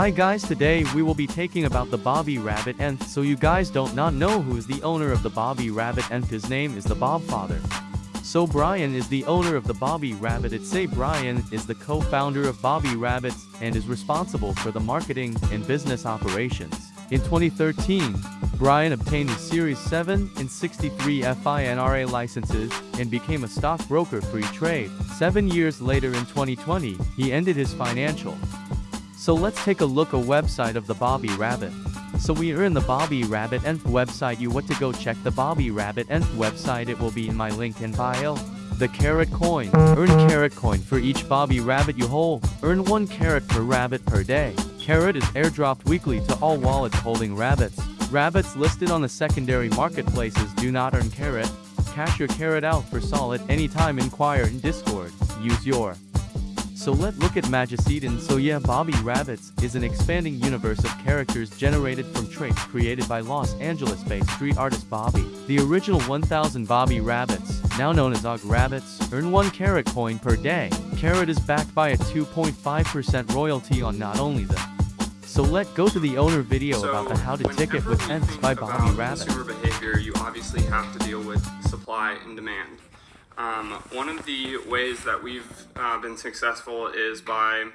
Hi guys today we will be taking about the Bobby Rabbit NFT so you guys don't not know who is the owner of the Bobby Rabbit NFT his name is the Bob Father. So Brian is the owner of the Bobby Rabbit it say Brian is the co-founder of Bobby Rabbits and is responsible for the marketing and business operations. In 2013, Brian obtained the Series 7 and 63 FINRA licenses and became a stockbroker free trade. Seven years later in 2020, he ended his financial. So let's take a look a website of the Bobby Rabbit. So we are in the Bobby Rabbit NFT website you want to go check the Bobby Rabbit NFT website it will be in my link in bio. The carrot coin. Earn carrot coin for each Bobby Rabbit you hold. Earn 1 carrot per rabbit per day. Carrot is airdropped weekly to all wallets holding rabbits. Rabbits listed on the secondary marketplaces do not earn carrot. Cash your carrot out for solid anytime inquire in Discord. Use your so let's look at Magic Eden so yeah Bobby Rabbits is an expanding universe of characters generated from traits created by Los Angeles-based street artist Bobby. The original 1000 Bobby Rabbits, now known as Og Rabbits, earn 1 carrot coin per day. Carrot is backed by a 2.5% royalty on not only the so let go to the owner video so about the how to ticket with NFTs by Bobby Rabbit. consumer behavior, you obviously have to deal with supply and demand. Um, one of the ways that we've uh, been successful is by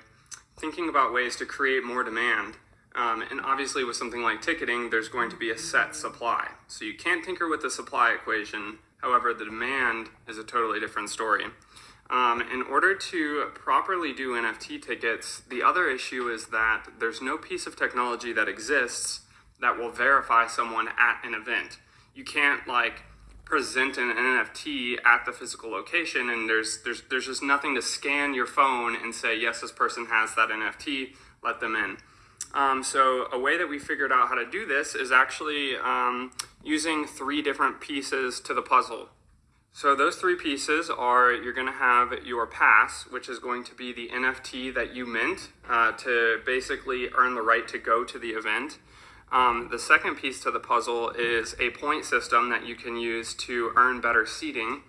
thinking about ways to create more demand. Um, and obviously with something like ticketing, there's going to be a set supply. So you can't tinker with the supply equation. However, the demand is a totally different story. Um, in order to properly do NFT tickets, the other issue is that there's no piece of technology that exists that will verify someone at an event. You can't like present an NFT at the physical location and there's there's there's just nothing to scan your phone and say yes this person has that NFT let them in. Um, so a way that we figured out how to do this is actually um, using three different pieces to the puzzle. So those three pieces are you're going to have your pass which is going to be the NFT that you mint uh, to basically earn the right to go to the event um, the second piece to the puzzle is a point system that you can use to earn better seating.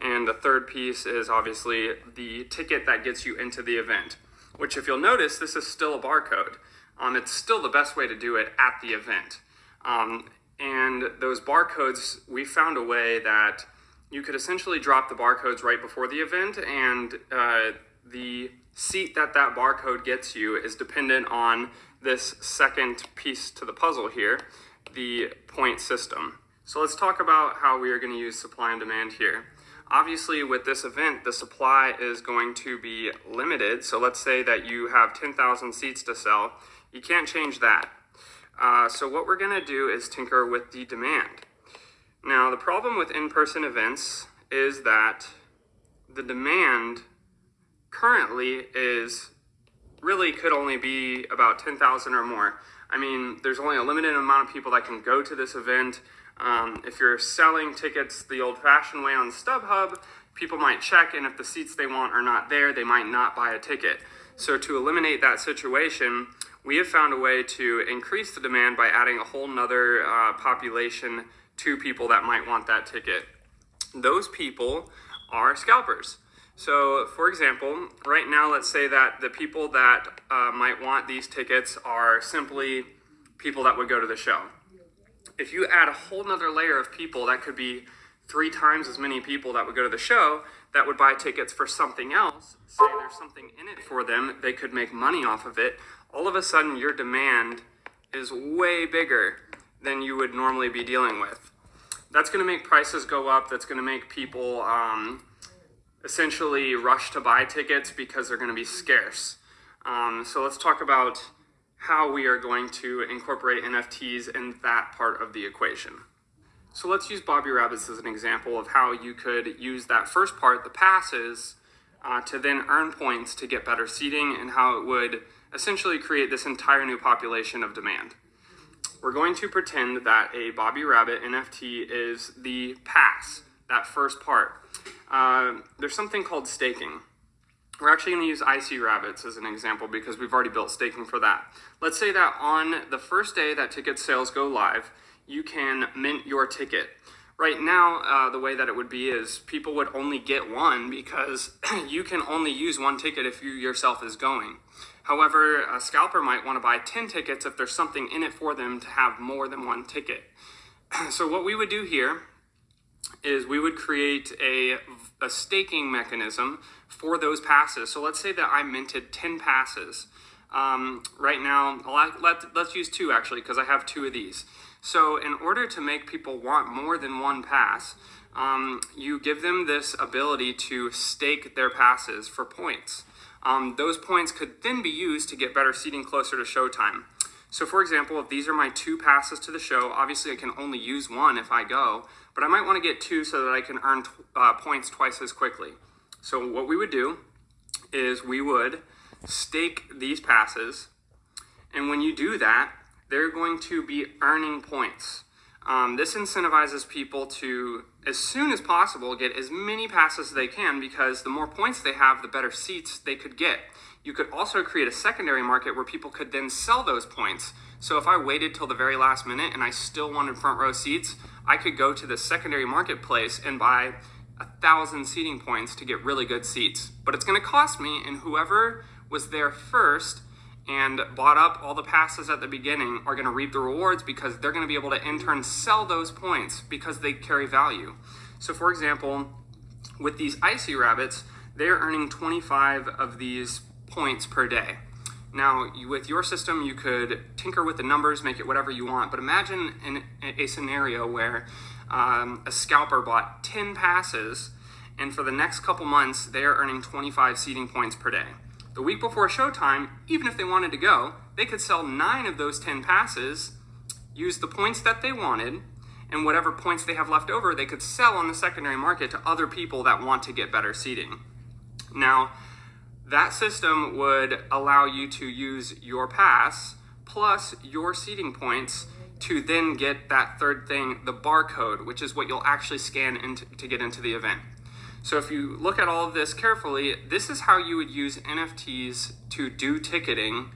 And the third piece is obviously the ticket that gets you into the event, which if you'll notice, this is still a barcode. Um, it's still the best way to do it at the event. Um, and those barcodes, we found a way that you could essentially drop the barcodes right before the event and uh, the seat that that barcode gets you is dependent on this second piece to the puzzle here, the point system. So let's talk about how we are going to use supply and demand here. Obviously, with this event, the supply is going to be limited. So let's say that you have 10,000 seats to sell. You can't change that. Uh, so what we're going to do is tinker with the demand. Now, the problem with in-person events is that the demand currently is really could only be about 10,000 or more. I mean, there's only a limited amount of people that can go to this event. Um, if you're selling tickets the old-fashioned way on StubHub, people might check, and if the seats they want are not there, they might not buy a ticket. So to eliminate that situation, we have found a way to increase the demand by adding a whole nother uh, population to people that might want that ticket. Those people are scalpers. So for example, right now, let's say that the people that uh, might want these tickets are simply people that would go to the show. If you add a whole nother layer of people, that could be three times as many people that would go to the show that would buy tickets for something else, say there's something in it for them, they could make money off of it, all of a sudden your demand is way bigger than you would normally be dealing with. That's gonna make prices go up, that's gonna make people um, essentially rush to buy tickets because they're going to be scarce. Um, so let's talk about how we are going to incorporate NFTs in that part of the equation. So let's use Bobby Rabbits as an example of how you could use that first part, the passes, uh, to then earn points to get better seating and how it would essentially create this entire new population of demand. We're going to pretend that a Bobby Rabbit NFT is the pass, that first part. Uh, there's something called staking. We're actually going to use IC Rabbits as an example because we've already built staking for that. Let's say that on the first day that ticket sales go live, you can mint your ticket. Right now, uh, the way that it would be is people would only get one because you can only use one ticket if you yourself is going. However, a scalper might want to buy 10 tickets if there's something in it for them to have more than one ticket. So what we would do here is we would create a, a staking mechanism for those passes. So let's say that I minted 10 passes. Um, right now, let, let's use two actually, because I have two of these. So in order to make people want more than one pass, um, you give them this ability to stake their passes for points. Um, those points could then be used to get better seating closer to showtime. So for example, if these are my two passes to the show, obviously I can only use one if I go, but I might want to get two so that I can earn uh, points twice as quickly. So what we would do is we would stake these passes, and when you do that, they're going to be earning points. Um, this incentivizes people to, as soon as possible, get as many passes as they can because the more points they have, the better seats they could get. You could also create a secondary market where people could then sell those points. So if I waited till the very last minute and I still wanted front row seats, I could go to the secondary marketplace and buy a thousand seating points to get really good seats. But it's going to cost me, and whoever was there first and bought up all the passes at the beginning are going to reap the rewards because they're going to be able to in turn sell those points because they carry value. So for example, with these icy rabbits, they're earning 25 of these points per day. Now, with your system, you could tinker with the numbers, make it whatever you want, but imagine in a scenario where um, a scalper bought 10 passes, and for the next couple months, they're earning 25 seating points per day. The week before showtime, even if they wanted to go, they could sell nine of those 10 passes, use the points that they wanted, and whatever points they have left over, they could sell on the secondary market to other people that want to get better seating. Now, that system would allow you to use your pass plus your seating points to then get that third thing, the barcode, which is what you'll actually scan into, to get into the event. So if you look at all of this carefully, this is how you would use NFTs to do ticketing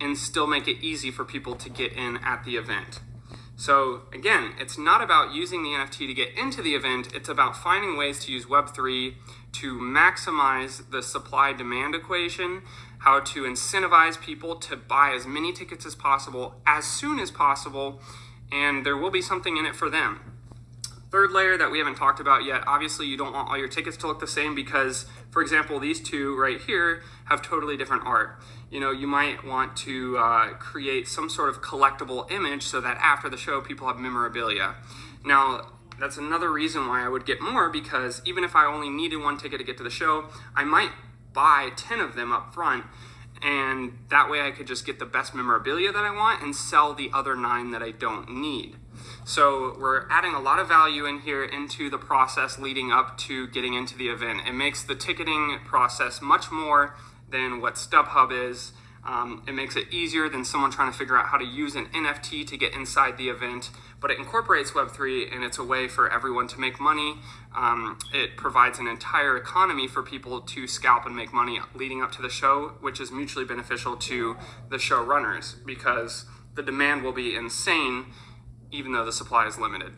and still make it easy for people to get in at the event. So again, it's not about using the NFT to get into the event, it's about finding ways to use Web3 to maximize the supply demand equation, how to incentivize people to buy as many tickets as possible as soon as possible, and there will be something in it for them. Third layer that we haven't talked about yet, obviously you don't want all your tickets to look the same because, for example, these two right here have totally different art. You know, you might want to uh, create some sort of collectible image so that after the show people have memorabilia. Now, that's another reason why I would get more because even if I only needed one ticket to get to the show, I might buy 10 of them up front and that way I could just get the best memorabilia that I want and sell the other nine that I don't need. So we're adding a lot of value in here into the process leading up to getting into the event. It makes the ticketing process much more than what StubHub is. Um, it makes it easier than someone trying to figure out how to use an NFT to get inside the event, but it incorporates Web3 and it's a way for everyone to make money. Um, it provides an entire economy for people to scalp and make money leading up to the show, which is mutually beneficial to the show runners because the demand will be insane even though the supply is limited.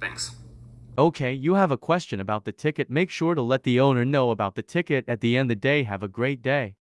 Thanks. Okay, you have a question about the ticket. Make sure to let the owner know about the ticket at the end of the day. Have a great day.